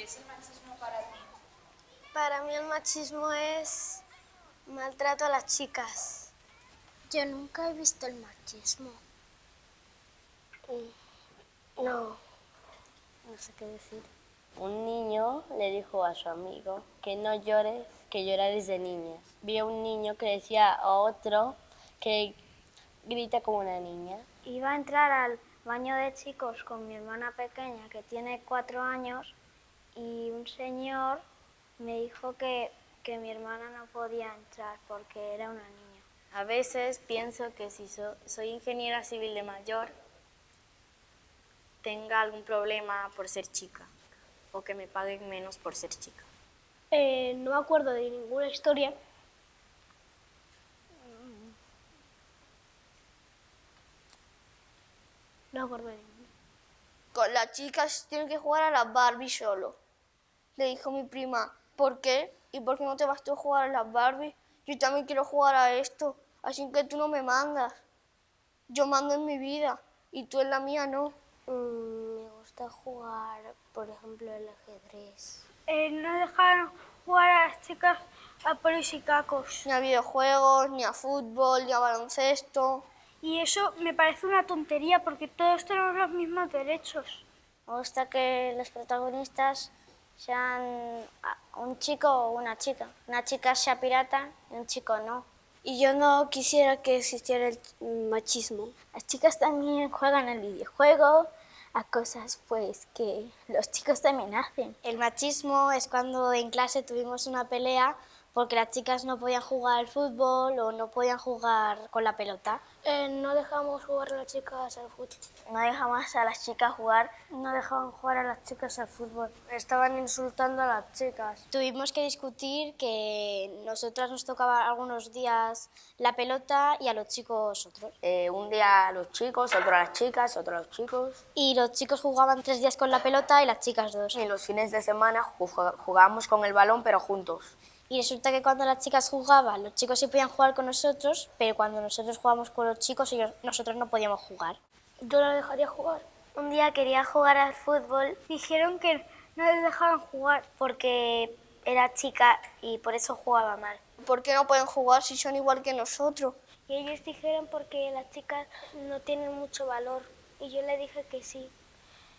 ¿Qué es el machismo para ti? Para mí el machismo es maltrato a las chicas. Yo nunca he visto el machismo. No, no sé qué decir. Un niño le dijo a su amigo que no llores, que llorar es de niñas. Vio un niño que decía a otro que grita como una niña. Iba a entrar al baño de chicos con mi hermana pequeña que tiene cuatro años y un señor me dijo que, que mi hermana no podía entrar porque era una niña. A veces pienso que si soy ingeniera civil de mayor, tenga algún problema por ser chica o que me paguen menos por ser chica. Eh, no me acuerdo de ninguna historia. No me acuerdo de ninguna. Con las chicas tienen que jugar a las Barbie solo. Le dijo mi prima, ¿por qué? ¿Y por qué no te vas tú a jugar a las Barbie? Yo también quiero jugar a esto, así que tú no me mandas. Yo mando en mi vida y tú en la mía no. Mm, me gusta jugar, por ejemplo, el ajedrez. Eh, no dejaron jugar a las chicas a polis y cacos. Ni a videojuegos, ni a fútbol, ni a baloncesto. Y eso me parece una tontería porque todos tenemos los mismos derechos. Me gusta que los protagonistas sean un chico o una chica. Una chica sea pirata y un chico no. Y yo no quisiera que existiera el machismo. Las chicas también juegan el videojuego, a cosas pues que los chicos también hacen. El machismo es cuando en clase tuvimos una pelea porque las chicas no podían jugar al fútbol o no podían jugar con la pelota. Eh, no dejamos jugar a las chicas al fútbol. No dejamos a las chicas jugar. No dejaban jugar a las chicas al fútbol. Estaban insultando a las chicas. Tuvimos que discutir que nosotras nos tocaba algunos días la pelota y a los chicos otros. Eh, un día a los chicos, otro a las chicas, otro a los chicos. Y los chicos jugaban tres días con la pelota y las chicas dos. Y los fines de semana jugábamos con el balón pero juntos. Y resulta que cuando las chicas jugaban, los chicos sí podían jugar con nosotros, pero cuando nosotros jugábamos con los chicos, ellos, nosotros no podíamos jugar. Yo la dejaría jugar. Un día quería jugar al fútbol. Dijeron que no les dejaban jugar. Porque era chica y por eso jugaba mal. ¿Por qué no pueden jugar si son igual que nosotros? Y ellos dijeron porque las chicas no tienen mucho valor. Y yo le dije que sí.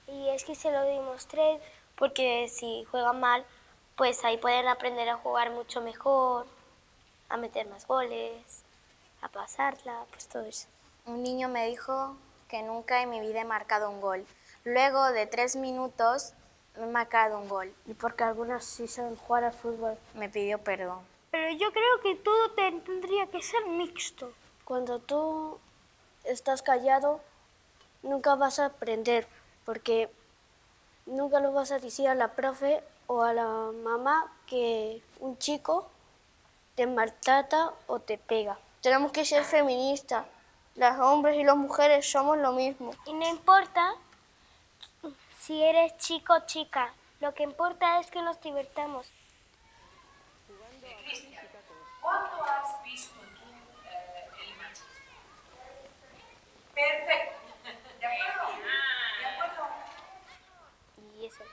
Y es que se lo demostré. Porque si juegan mal, pues ahí pueden aprender a jugar mucho mejor, a meter más goles, a pasarla, pues todo eso. Un niño me dijo que nunca en mi vida he marcado un gol. Luego de tres minutos me he marcado un gol. Y porque algunas sí saben jugar al fútbol. Me pidió perdón. Pero yo creo que todo tendría que ser mixto. Cuando tú estás callado, nunca vas a aprender, porque nunca lo vas a decir a la profe o a la mamá que un chico te maltrata o te pega. Tenemos que ser feministas. Los hombres y las mujeres somos lo mismo. Y no importa si eres chico o chica. Lo que importa es que nos divertamos. ¿cuándo has visto tú eh, el machismo? Perfecto. ¿De acuerdo? ¿De acuerdo? Y eso.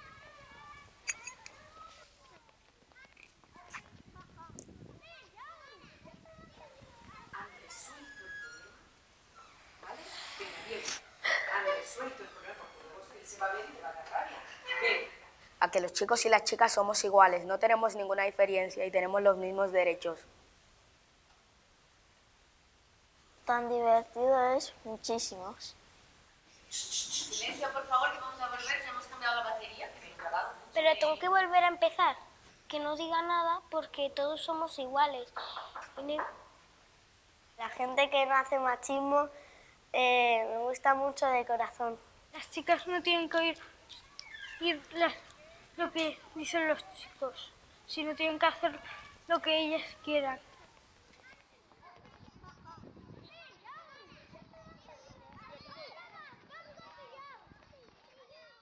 A que los chicos y las chicas somos iguales, no tenemos ninguna diferencia y tenemos los mismos derechos. Tan divertido es muchísimos. Silencio, por favor, que vamos a volver, ya hemos cambiado la batería. Que me he grabado. Pero tengo que volver a empezar. Que no diga nada porque todos somos iguales. La gente que no hace machismo eh, me gusta mucho de corazón. Las chicas no tienen que oír, oír las lo que dicen los chicos, sino tienen que hacer lo que ellas quieran.